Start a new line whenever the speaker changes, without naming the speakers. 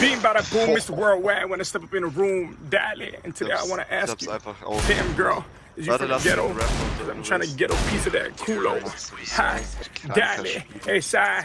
Being by the boom, Mr. Worldwide, when I step up in the room, Dali. And today I want to ask you, damn girl, is you from the ghetto? Cause I'm trying to get a piece of that culo. Hi, Dali. Hey, side. Hey.